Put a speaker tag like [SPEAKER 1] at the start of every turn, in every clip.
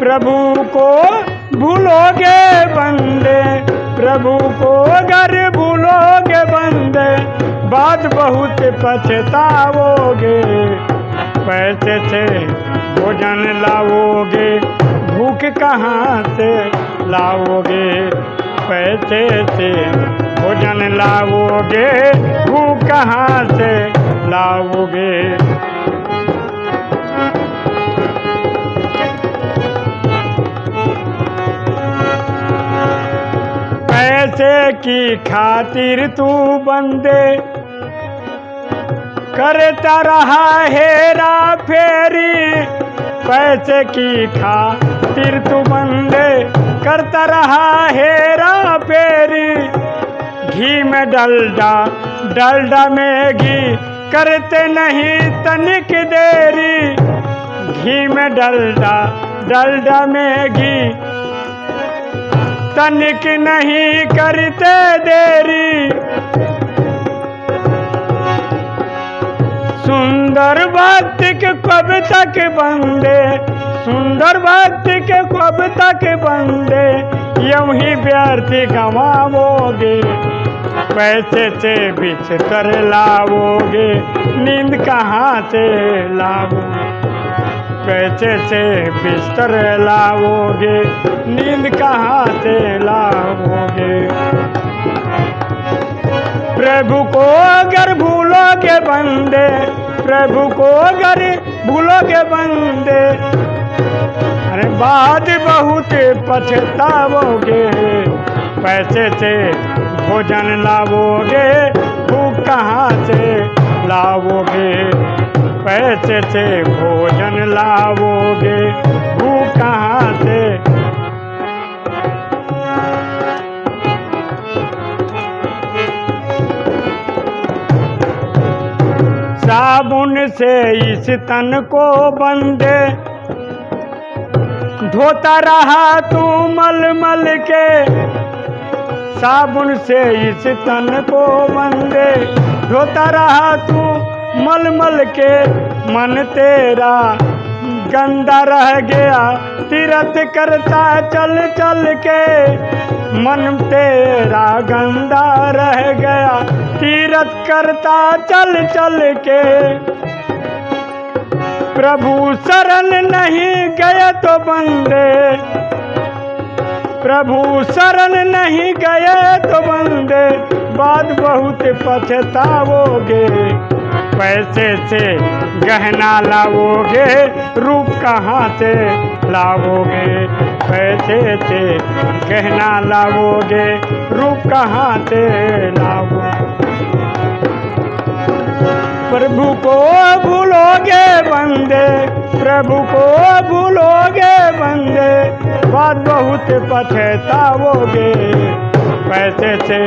[SPEAKER 1] प्रभु को भूलोगे बंदे, प्रभु को अगर भूलोगे बंदे। बात बहुत पछताओगे पैसे से भोजन लाओगे, भूख कहाँ से लाओगे? पैसे से भोजन लाओगे, भूख कहाँ से लाओगे? की खातिर तू बंदे करता रहा हेरा फेरी पैसे की खातिर तू बंदे करता रहा हेरा फेरी घी में डलडा डलडा में घी करते नहीं तनिक देरी। घी में डलडा डलडा में घी तनिक नहीं करते देरी। सुंदर भक्ति के कब तक बंदे, सुंदर भक्ति के कब तक बंदे, यूँ ही व्यर्थ गंवाओगे पैसे से बिछ कर लाओगे नींद कहाँ से लाओगे पैसे से बिस्तर लाओगे, नींद कहाँ से लाओगे। प्रभु को अगर भूलोगे बंदे, प्रभु को अगर भूलोगे बंदे, अरे बाद बहुत पछताओगे पैसे से भोजन लाओगे, भूख कहाँ से लाओगे। पैसे से भोजन से इस तन को बंदे। धोता रहा तू मल मल के, साबुन से इस तन को बंदे। धोता रहा तू मल मल के, मन तेरा गंदा रह गया, तीरथ करता चल चल के। मन तेरा गंदा रह गया, तीरथ करता चल चल के। प्रभु शरण नहीं गए तो बंदे। प्रभु शरण नहीं गए तो बंदे। बाद बहुत पछताओगे पैसे से गहना लाओगे, रूप कहाँ से लाओगे? पैसे से गहना लाओगे, रूप कहाँ से लाओगे? प्रभु को भूलोगे बंदे प्रभु को भूलोगे बंदे बात बहुत पछताओगे। पैसे से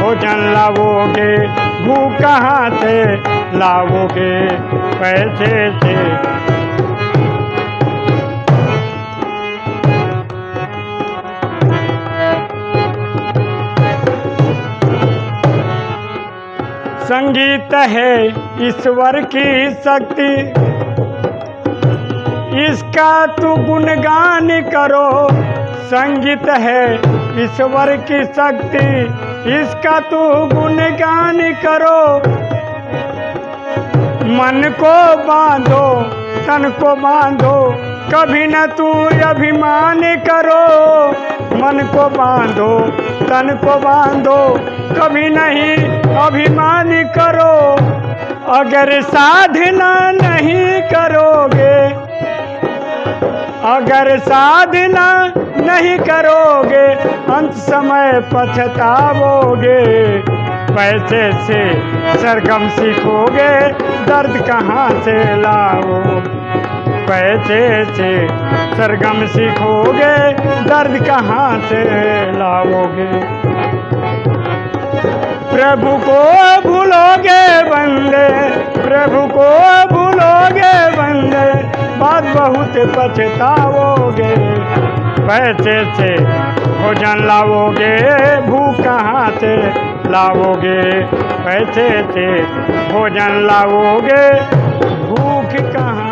[SPEAKER 1] भोजन लाओगे भूख कहाँ से लाओगे पैसे से? संगीत है ईश्वर की शक्ति। इसका तू गुणगान करो। संगीत है ईश्वर की शक्ति। इसका तू गुणगान करो। मन को बांधो, तन को बांधो, कभी न तू अभिमान करो। मन को बांधो, तन को बांधो, कभी नहीं अभिमान करो। अगर साधना नहीं करोगे अगर साधना नहीं करोगे, अंत समय पछताओगे पैसे से सरगम सीखोगे, दर्द कहाँ से लाओ? पैसे से सरगम सीखोगे, दर्द कहाँ से लाओगे? प्रभु को भूलोगे बंदे, प्रभु को भूलोगे बहुत पछताओगे पैसे से भोजन लाओगे भूख कहाँ से लाओगे पैसे से भोजन लाओगे भूख कहाँ